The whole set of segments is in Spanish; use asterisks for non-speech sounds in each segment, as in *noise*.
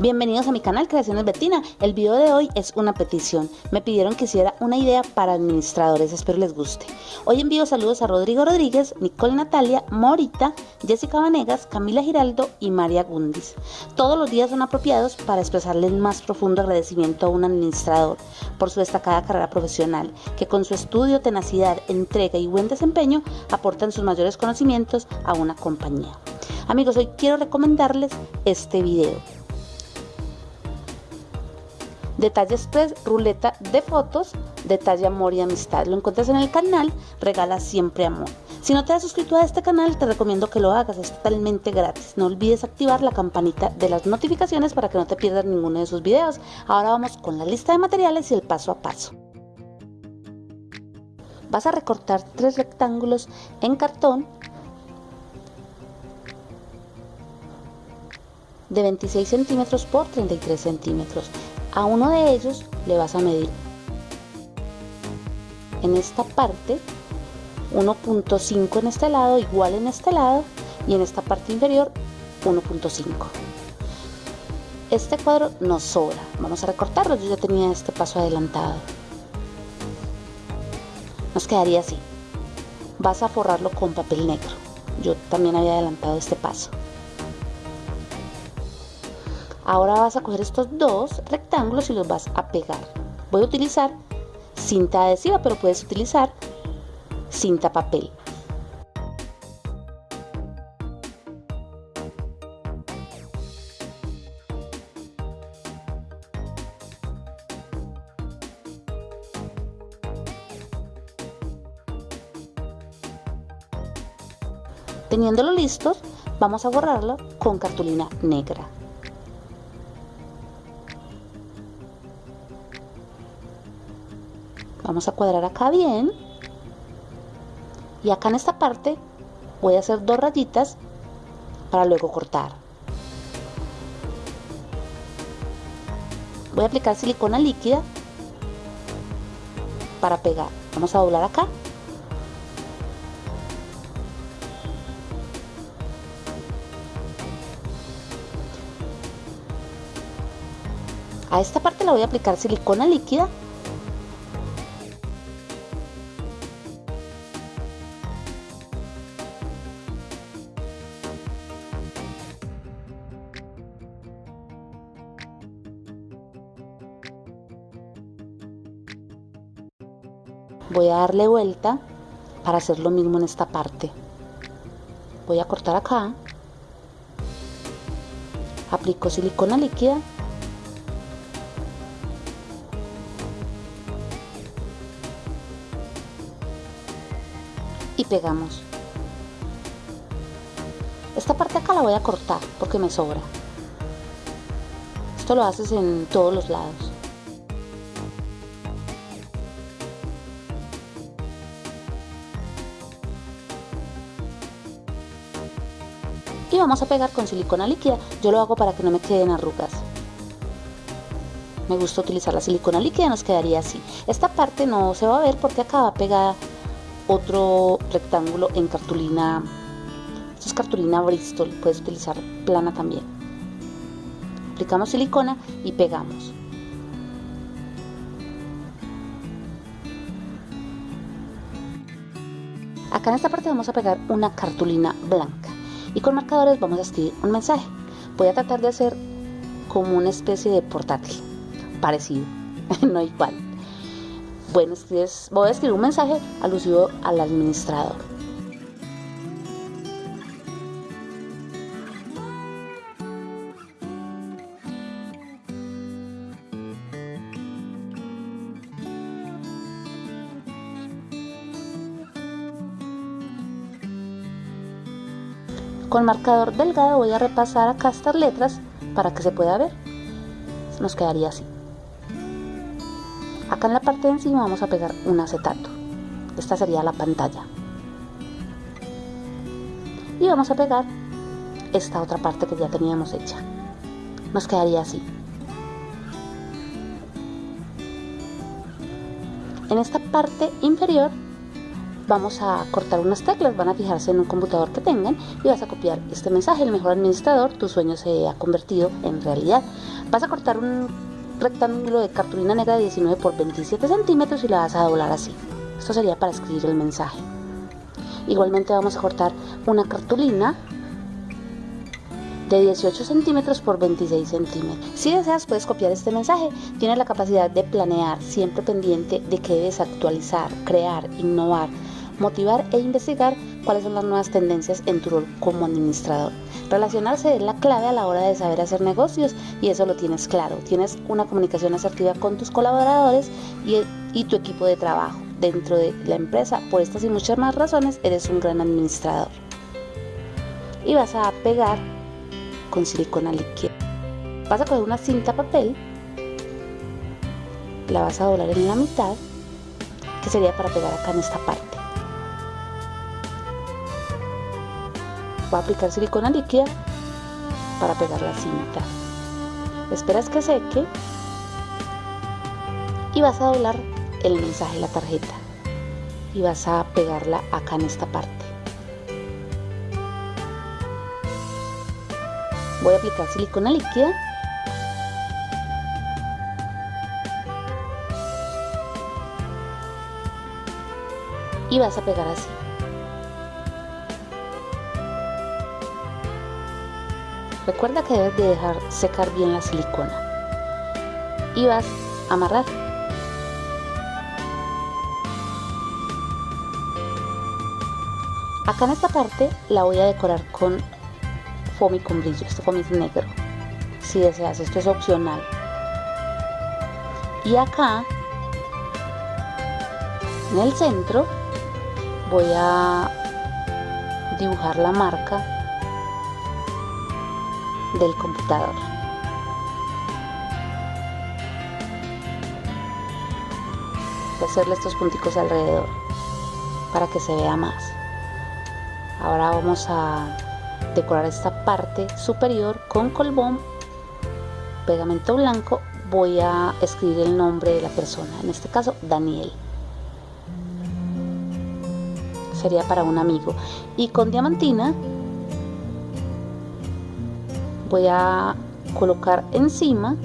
Bienvenidos a mi canal Creaciones Betina. El video de hoy es una petición. Me pidieron que hiciera una idea para administradores, espero les guste. Hoy envío saludos a Rodrigo Rodríguez, Nicole Natalia, Morita, Jessica Vanegas, Camila Giraldo y María Gundis. Todos los días son apropiados para expresarle el más profundo agradecimiento a un administrador por su destacada carrera profesional, que con su estudio, tenacidad, entrega y buen desempeño aportan sus mayores conocimientos a una compañía. Amigos, hoy quiero recomendarles este video Detalle Express, ruleta de fotos, detalle amor y amistad. Lo encuentras en el canal Regala Siempre Amor. Si no te has suscrito a este canal, te recomiendo que lo hagas, es totalmente gratis. No olvides activar la campanita de las notificaciones para que no te pierdas ninguno de sus videos. Ahora vamos con la lista de materiales y el paso a paso. Vas a recortar tres rectángulos en cartón de 26 centímetros por 33 centímetros. A uno de ellos le vas a medir en esta parte 1.5 en este lado, igual en este lado y en esta parte inferior 1.5. Este cuadro nos sobra, vamos a recortarlo, yo ya tenía este paso adelantado. Nos quedaría así. Vas a forrarlo con papel negro. Yo también había adelantado este paso. Ahora vas a coger estos dos rectángulos y los vas a pegar. Voy a utilizar cinta adhesiva, pero puedes utilizar cinta papel. Teniéndolo listo, vamos a borrarlo con cartulina negra. Vamos a cuadrar acá bien. Y acá en esta parte voy a hacer dos rayitas para luego cortar. Voy a aplicar silicona líquida para pegar. Vamos a doblar acá. A esta parte la voy a aplicar silicona líquida voy a darle vuelta para hacer lo mismo en esta parte. Voy a cortar acá. Aplico silicona líquida. Y pegamos. Esta parte acá la voy a cortar porque me sobra. Esto lo haces en todos los lados y vamos a pegar con silicona líquida. Yo lo hago para que no me queden arrugas. Me gusta utilizar la silicona líquida nos quedaría así. Esta parte no se va a ver porque acá va pegada otro rectángulo en cartulina. Esto es cartulina Bristol puedes utilizar plana también. Aplicamos silicona y pegamos. Acá en esta parte vamos a pegar una cartulina blanca y con marcadores vamos a escribir un mensaje. Voy a tratar de hacer como una especie de portátil, parecido, *laughs* no igual. Bueno, voy a escribir un mensaje alusivo al administrador. Con marcador delgado voy a repasar acá estas letras para que se pueda ver. Nos quedaría así. Acá en la parte de encima vamos a pegar un acetato. Esta sería la pantalla. Y vamos a pegar esta otra parte que ya teníamos hecha. Nos quedaría así. En esta parte inferior vamos a cortar unas teclas, van a fijarse en un computador que tengan y vas a copiar este mensaje, el mejor administrador, tu sueño se ha convertido en realidad. Vas a cortar un rectángulo de cartulina negra de 19 por 27 centímetros y la vas a doblar así. Esto sería para escribir el mensaje. Igualmente vamos a cortar una cartulina de 18 centímetros por 26 centímetros. Si deseas puedes copiar este mensaje. Tienes la capacidad de planear, siempre pendiente de que debes actualizar, crear, innovar, motivar e investigar cuáles son las nuevas tendencias en tu rol como administrador. Relacionarse es la clave a la hora de saber hacer negocios y eso lo tienes claro. Tienes una comunicación asertiva con tus colaboradores y, y tu equipo de trabajo dentro de la empresa. Por estas y muchas más razones eres un gran administrador. Y vas a pegar con silicona líquida. Vas a coger una cinta papel, la vas a doblar en la mitad, que sería para pegar acá en esta parte. Voy a aplicar silicona líquida para pegar la cinta. Esperas que seque y vas a doblar el mensaje de la tarjeta y vas a pegarla acá en esta parte. Voy a aplicar silicona líquida y vas a pegar así. Recuerda que debes de dejar secar bien la silicona y vas a amarrar. Acá en esta parte la voy a decorar con foamy con brillo, este foamy es negro. Si deseas, esto es opcional. Y acá, en el centro, voy a dibujar la marca del computador. Hacerle estos punticos alrededor para que se vea más. Ahora vamos a decorar esta parte superior con colbón, pegamento blanco. Voy a escribir el nombre de la persona, en este caso Daniel. Sería para un amigo. Y con diamantina voy a colocar encima.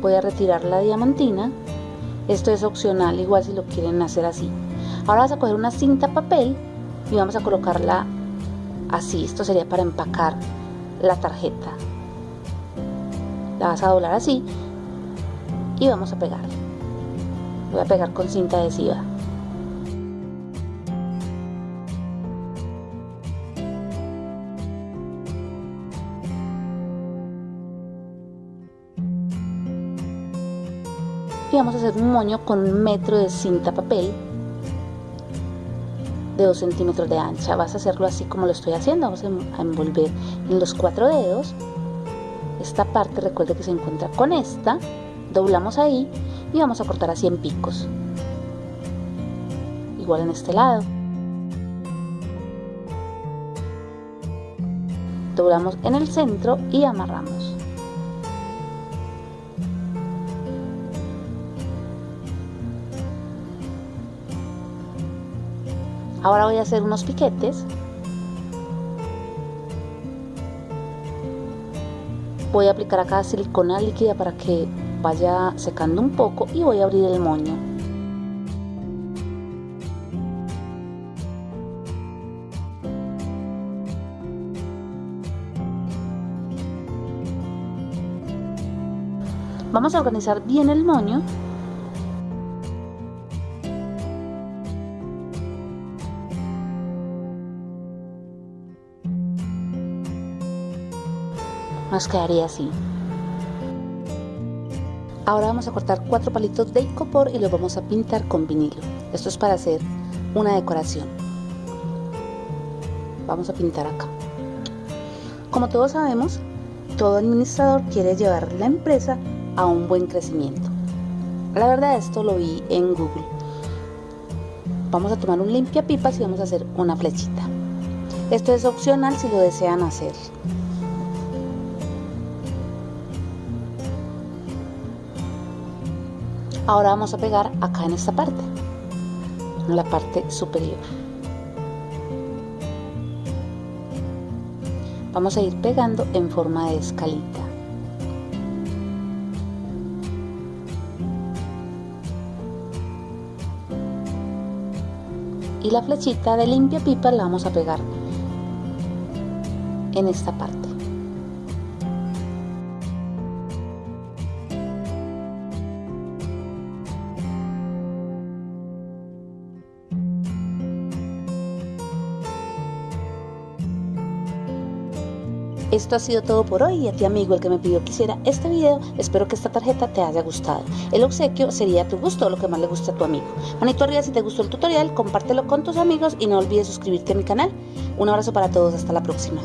Voy a retirar la diamantina. Esto es opcional igual si lo quieren hacer así. Ahora vas a coger una cinta papel y vamos a colocarla así. Esto sería para empacar la tarjeta. La vas a doblar así y vamos a pegar. Voy a pegar con cinta adhesiva y vamos a hacer un moño con un metro de cinta papel de 2 centímetros de ancha. Vas a hacerlo así como lo estoy haciendo. Vamos a envolver en los cuatro dedos esta parte. Recuerde que se encuentra con esta. Doblamos ahí y vamos a cortar así en picos. Igual en este lado. Doblamos en el centro y amarramos Ahora voy a hacer unos piquetes. Voy a aplicar acá silicona líquida para que vaya secando un poco y voy a abrir el moño. Vamos a organizar bien el moño nos quedaría así. Ahora vamos a cortar cuatro palitos de icopor y los vamos a pintar con vinilo. Esto es para hacer una decoración. Vamos a pintar acá. Como todos sabemos, todo administrador quiere llevar la empresa a un buen crecimiento. La verdad esto lo vi en Google. Vamos a tomar un limpia pipas y vamos a hacer una flechita. Esto es opcional si lo desean hacer. Ahora vamos a pegar acá en esta parte, en la parte superior. vamos a ir pegando en forma de escalita. Y la flechita de limpia pipa la vamos a pegar en esta parte. Esto ha sido todo por hoy y a ti amigo el que me pidió que hiciera este video, espero que esta tarjeta te haya gustado. El obsequio sería a tu gusto o lo que más le guste a tu amigo. Manito arriba si te gustó el tutorial, compártelo con tus amigos y no olvides suscribirte a mi canal. Un abrazo para todos, hasta la próxima.